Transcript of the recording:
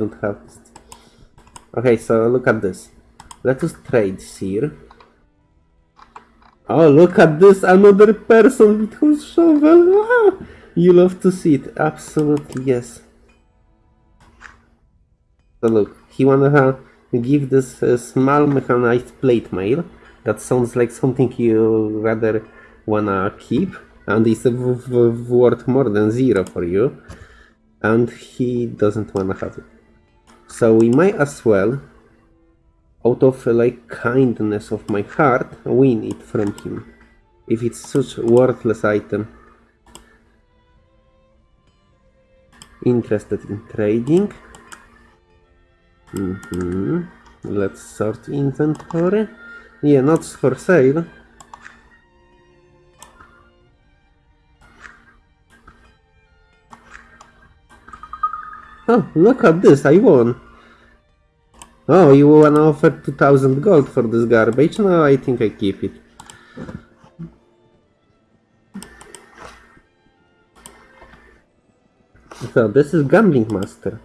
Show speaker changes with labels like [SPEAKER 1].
[SPEAKER 1] don't have this. Okay, so look at this. Let us trade here. Oh, look at this! Another person with whose shovel! Ah, you love to see it. Absolutely, yes. So look, he wanna give this uh, small mechanized plate mail. That sounds like something you rather wanna keep, and it's w- worth more than zero for you. And he doesn't wanna have it. So we might as well, out of like kindness of my heart, win it from him. If it's such worthless item. Interested in trading? hmm Let's sort inventory. Yeah, not for sale. Oh, look at this, I won. Oh, you wanna offer 2000 gold for this garbage? No, I think I keep it. So, this is Gambling Master.